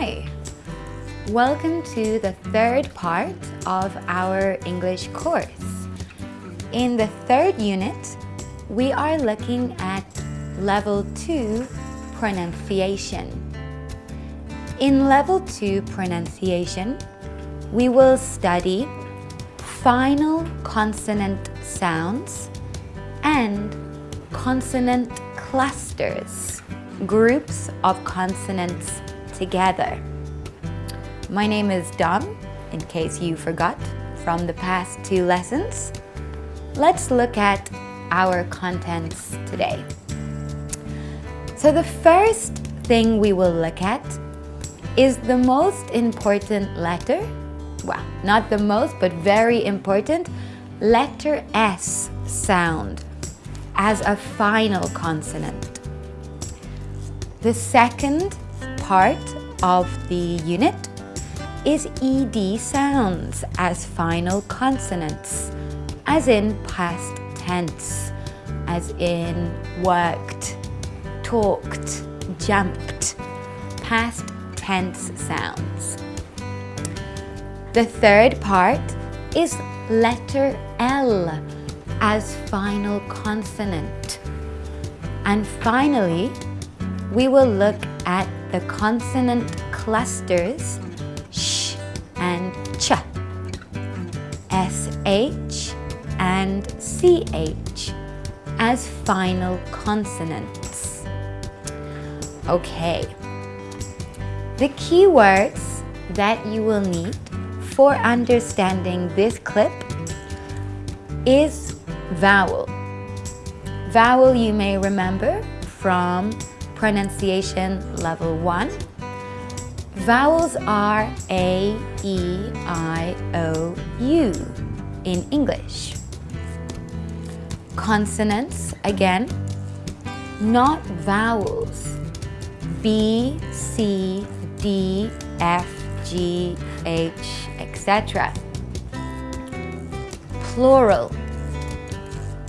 Hi! Welcome to the third part of our English course. In the third unit, we are looking at Level 2 pronunciation. In Level 2 pronunciation, we will study final consonant sounds and consonant clusters, groups of consonants together. My name is Dom, in case you forgot from the past two lessons. Let's look at our contents today. So the first thing we will look at is the most important letter, well, not the most, but very important, letter S sound as a final consonant. The second part of the unit is ED sounds as final consonants, as in past tense, as in worked, talked, jumped, past tense sounds. The third part is letter L as final consonant. And finally, we will look at the consonant clusters sh and ch, sh and ch as final consonants. Okay, the key words that you will need for understanding this clip is vowel. Vowel you may remember from pronunciation level 1. Vowels are A, E, I, O, U in English. Consonants, again, not vowels. B, C, D, F, G, H, etc. Plural.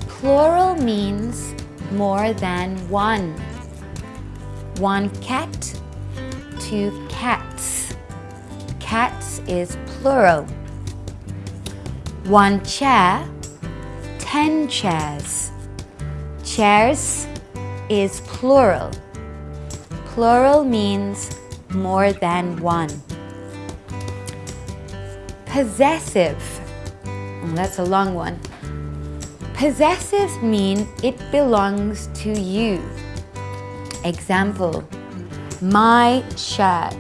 Plural means more than one one cat, two cats. Cats is plural. One chair, ten chairs. Chairs is plural. Plural means more than one. Possessive, oh, that's a long one. Possessive mean it belongs to you. Example, my shirt.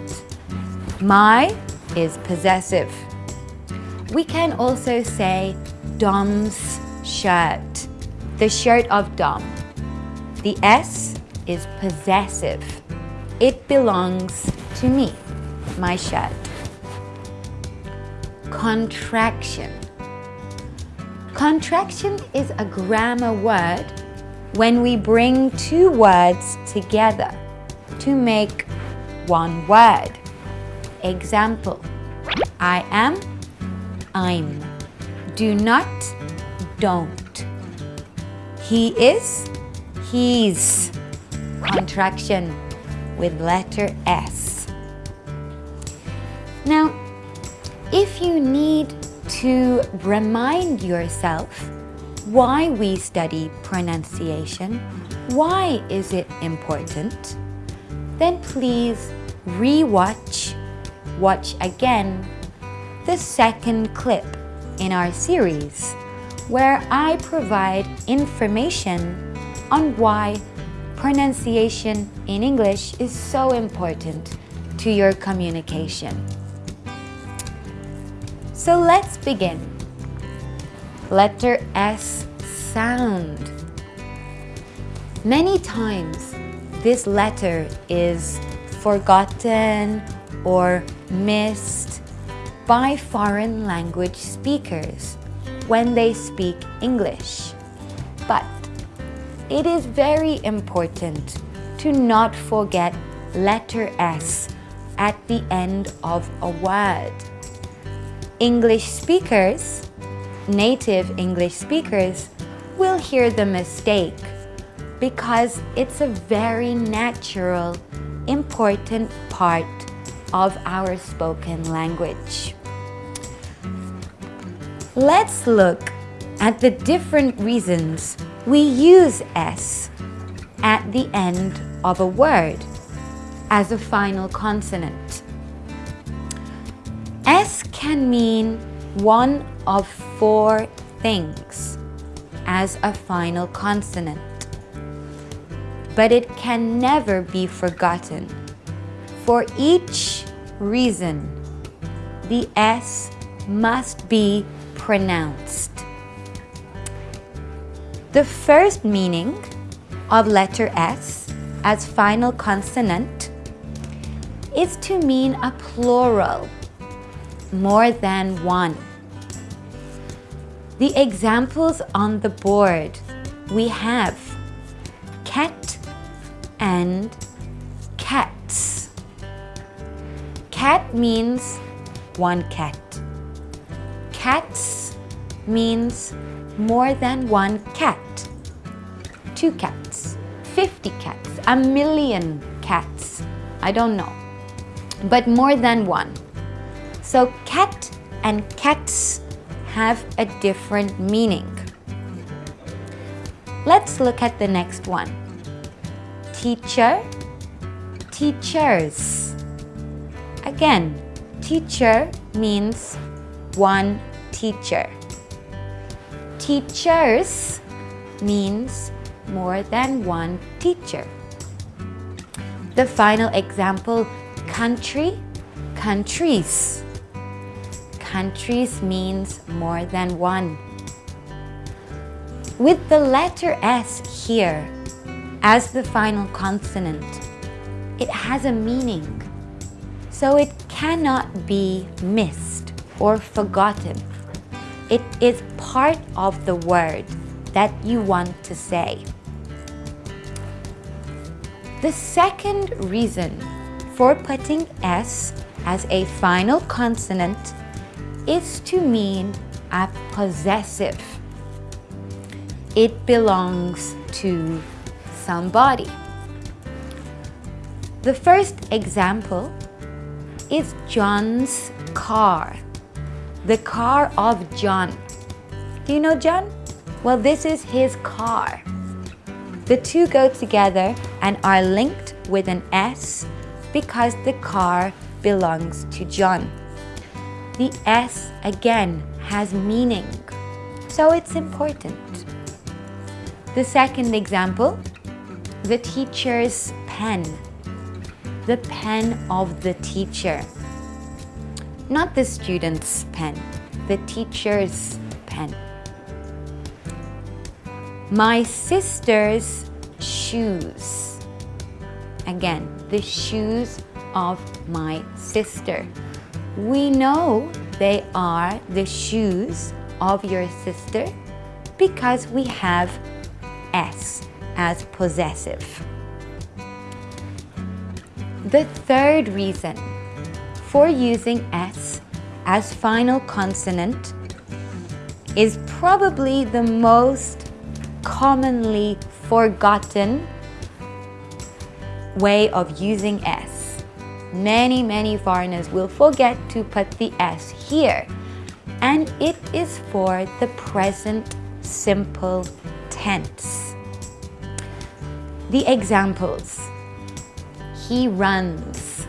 My is possessive. We can also say Dom's shirt, the shirt of Dom. The S is possessive. It belongs to me, my shirt. Contraction. Contraction is a grammar word when we bring two words together to make one word. Example, I am, I'm. Do not, don't. He is, he's. Contraction with letter S. Now, if you need to remind yourself why we study pronunciation, why is it important, then please re-watch, watch again the second clip in our series where I provide information on why pronunciation in English is so important to your communication. So let's begin. Letter S sound. Many times this letter is forgotten or missed by foreign language speakers when they speak English. But it is very important to not forget letter S at the end of a word. English speakers native English speakers will hear the mistake because it's a very natural, important part of our spoken language. Let's look at the different reasons we use S at the end of a word as a final consonant. S can mean one of four things as a final consonant, but it can never be forgotten. For each reason, the S must be pronounced. The first meaning of letter S as final consonant is to mean a plural, more than one. The examples on the board we have cat and cats. Cat means one cat. Cats means more than one cat. Two cats, 50 cats, a million cats. I don't know, but more than one. So cat and cats have a different meaning. Let's look at the next one. Teacher, teachers. Again, teacher means one teacher. Teachers means more than one teacher. The final example, country, countries. Countries means more than one. With the letter S here as the final consonant, it has a meaning. So it cannot be missed or forgotten. It is part of the word that you want to say. The second reason for putting S as a final consonant is to mean a possessive. It belongs to somebody. The first example is John's car the car of John. Do you know John? Well, this is his car. The two go together and are linked with an S because the car belongs to John. The S again has meaning, so it's important. The second example, the teacher's pen. The pen of the teacher not the student's pen, the teacher's pen. My sister's shoes. Again, the shoes of my sister. We know they are the shoes of your sister because we have S as possessive. The third reason for using S as final consonant is probably the most commonly forgotten way of using S. Many, many foreigners will forget to put the S here and it is for the present simple tense. The examples. He runs.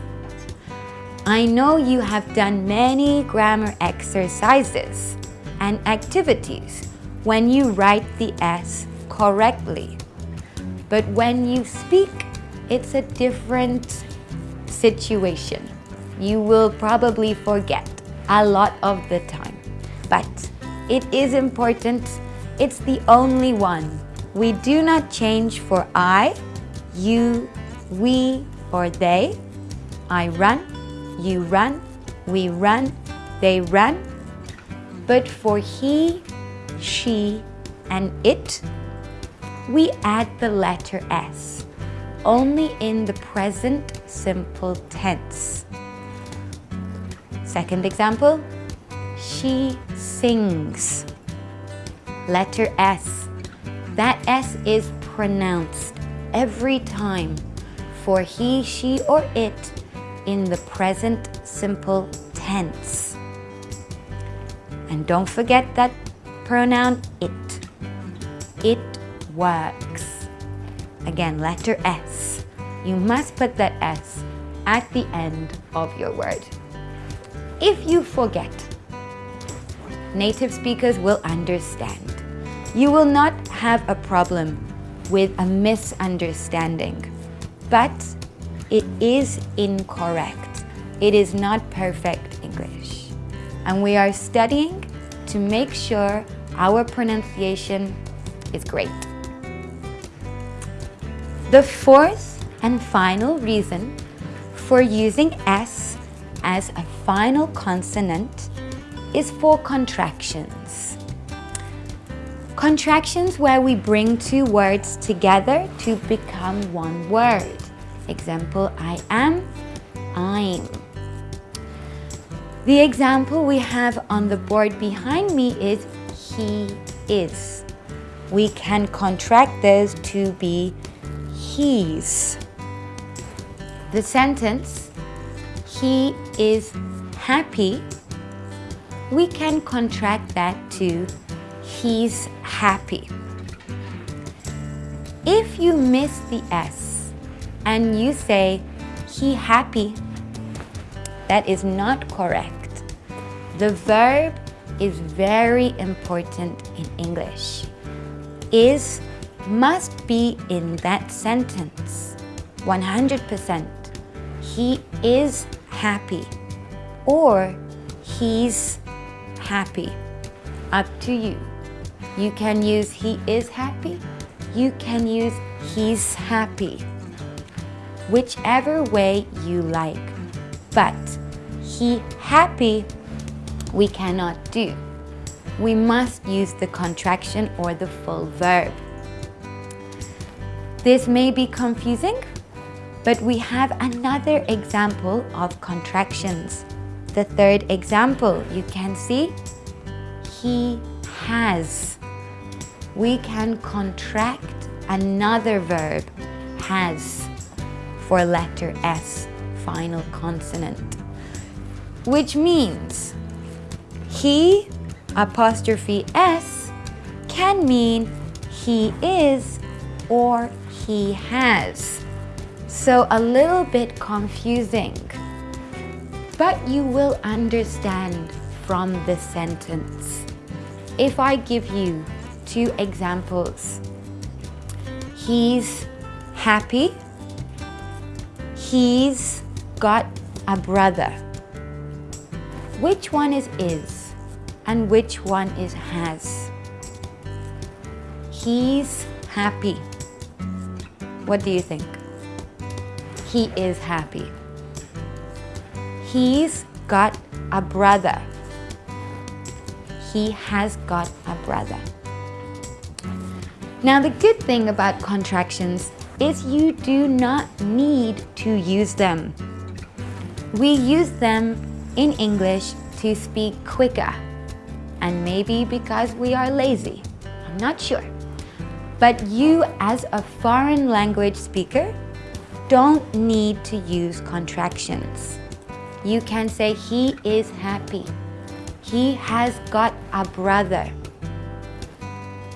I know you have done many grammar exercises and activities when you write the S correctly. But when you speak, it's a different situation. You will probably forget a lot of the time. But it is important. It's the only one. We do not change for I, you, we, or they. I run, you run, we run, they run. But for he, she, and it, we add the letter S, only in the present simple tense. Second example, she sings. Letter S. That S is pronounced every time for he, she, or it in the present simple tense. And don't forget that pronoun it. It works. Again, letter S. You must put that S at the end of your word. If you forget, native speakers will understand. You will not have a problem with a misunderstanding, but it is incorrect. It is not perfect English. And we are studying to make sure our pronunciation is great. The fourth and final reason for using S as a final consonant is for contractions. Contractions where we bring two words together to become one word. Example, I am, I'm. The example we have on the board behind me is he is. We can contract this to be he's. The sentence, he is happy, we can contract that to he's happy. If you miss the S and you say he happy, that is not correct. The verb is very important in English. Is must be in that sentence. 100%. He is happy or he's happy. Up to you. You can use he is happy. You can use he's happy. Whichever way you like. But he happy we cannot do. We must use the contraction or the full verb. This may be confusing, but we have another example of contractions. The third example, you can see, he has. We can contract another verb, has, for letter S, final consonant. Which means he apostrophe S can mean he is or he has. So a little bit confusing, but you will understand from the sentence. If I give you two examples, he's happy, he's got a brother. Which one is is and which one is has? He's happy. What do you think? He is happy. He's got a brother. He has got a brother. Now the good thing about contractions is you do not need to use them. We use them in English to speak quicker and maybe because we are lazy. I'm not sure. But you as a foreign language speaker don't need to use contractions. You can say he is happy. He has got a brother.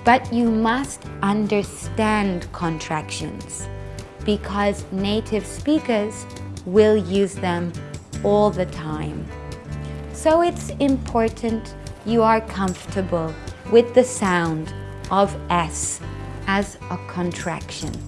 But you must understand contractions because native speakers will use them all the time. So it's important you are comfortable with the sound of S as a contraction.